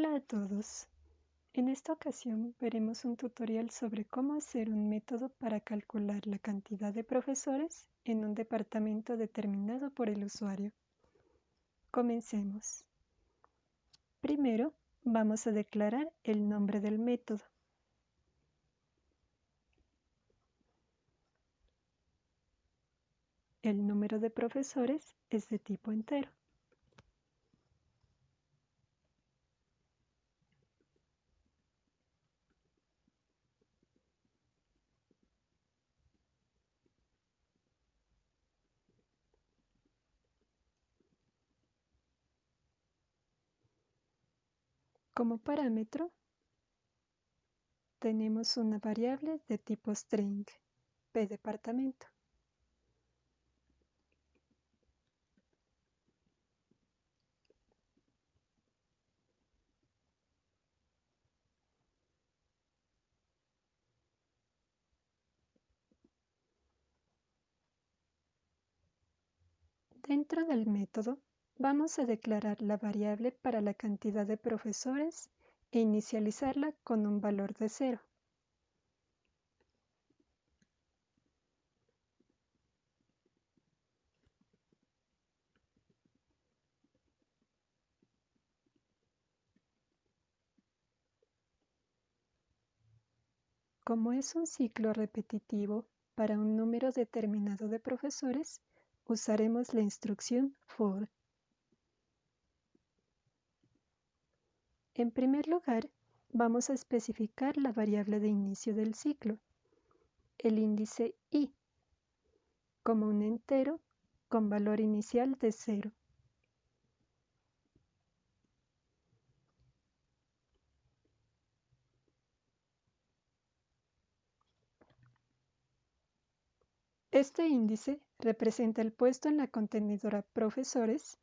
Hola a todos. En esta ocasión veremos un tutorial sobre cómo hacer un método para calcular la cantidad de profesores en un departamento determinado por el usuario. Comencemos. Primero, vamos a declarar el nombre del método. El número de profesores es de tipo entero. Como parámetro, tenemos una variable de tipo string, p departamento. Dentro del método Vamos a declarar la variable para la cantidad de profesores e inicializarla con un valor de cero. Como es un ciclo repetitivo para un número determinado de profesores, usaremos la instrucción for. En primer lugar, vamos a especificar la variable de inicio del ciclo, el índice i, como un entero con valor inicial de 0. Este índice representa el puesto en la contenedora profesores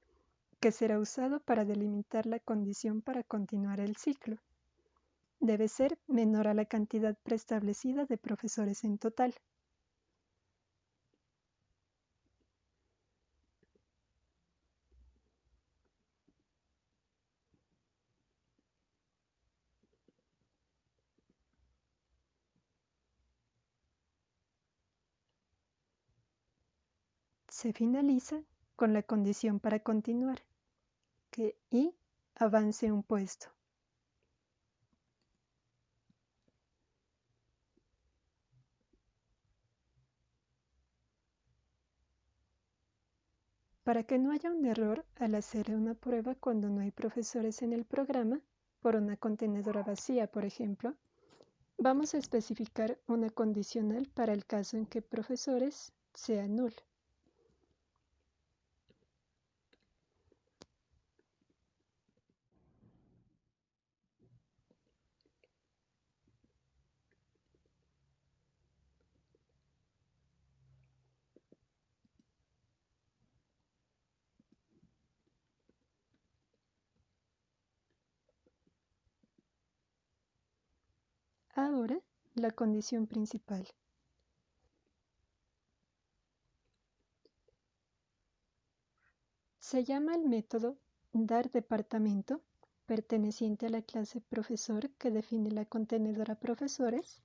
que será usado para delimitar la condición para continuar el ciclo. Debe ser menor a la cantidad preestablecida de profesores en total. Se finaliza con la condición para continuar que I avance un puesto. Para que no haya un error al hacer una prueba cuando no hay profesores en el programa, por una contenedora vacía, por ejemplo, vamos a especificar una condicional para el caso en que profesores sea null. Ahora, la condición principal. Se llama el método dar departamento perteneciente a la clase profesor que define la contenedora profesores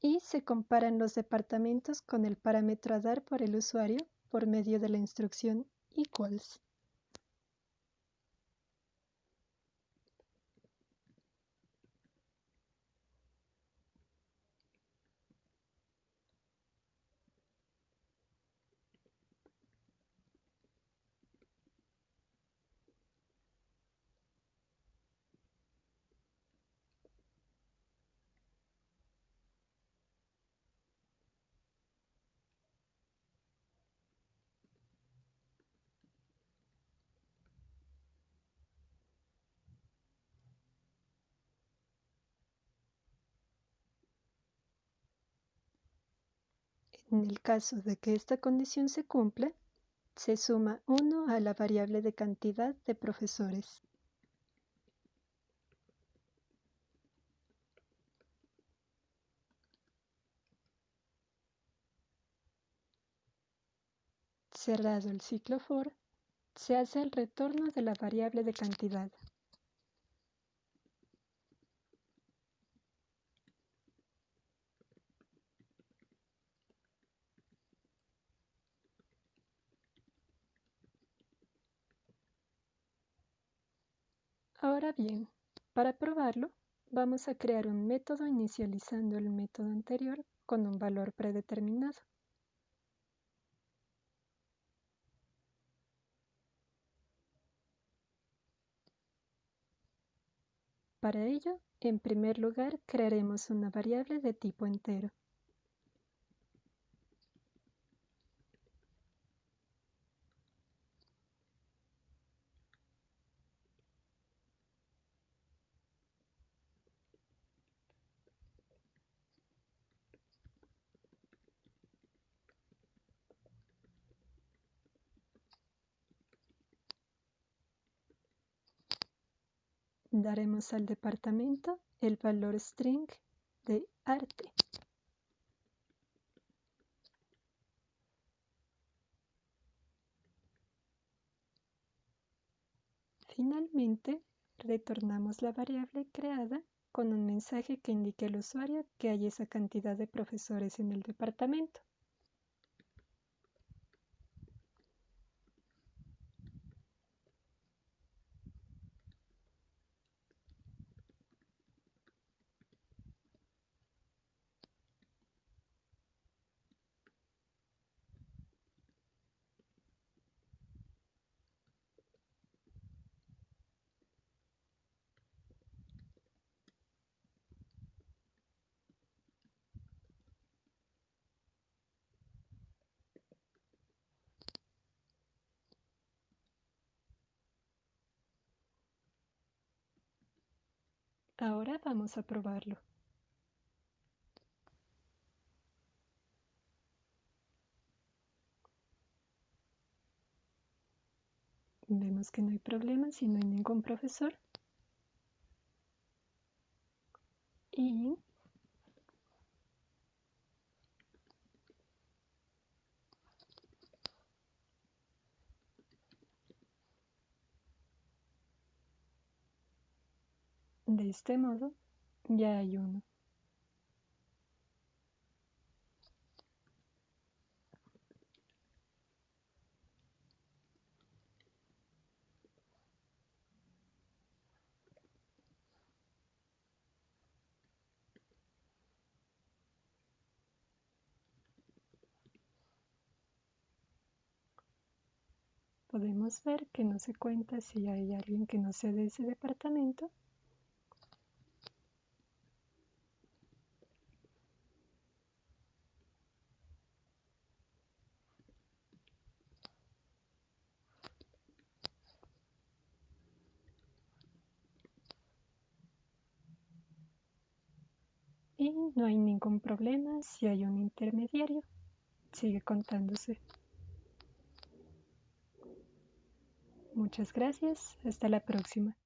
y se comparan los departamentos con el parámetro a dar por el usuario por medio de la instrucción equals. En el caso de que esta condición se cumpla, se suma 1 a la variable de cantidad de profesores. Cerrado el ciclo for, se hace el retorno de la variable de cantidad. Ahora bien, para probarlo, vamos a crear un método inicializando el método anterior con un valor predeterminado. Para ello, en primer lugar, crearemos una variable de tipo entero. Daremos al departamento el valor string de arte. Finalmente, retornamos la variable creada con un mensaje que indique al usuario que hay esa cantidad de profesores en el departamento. Ahora vamos a probarlo. Vemos que no hay problema si no hay ningún profesor. Y De este modo, ya hay uno. Podemos ver que no se cuenta si hay alguien que no sea de ese departamento no hay ningún problema si hay un intermediario. Sigue contándose. Muchas gracias. Hasta la próxima.